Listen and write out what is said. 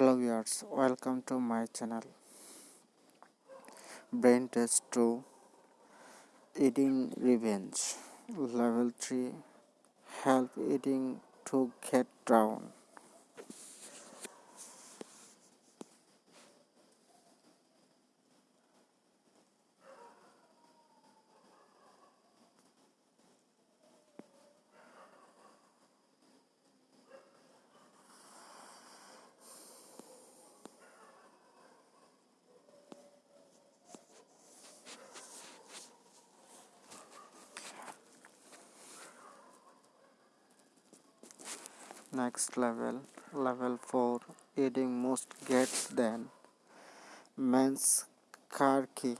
hello viewers welcome to my channel. Brain test 2 eating revenge. Level 3 help eating to get down next level level 4 eating most gets than men's car key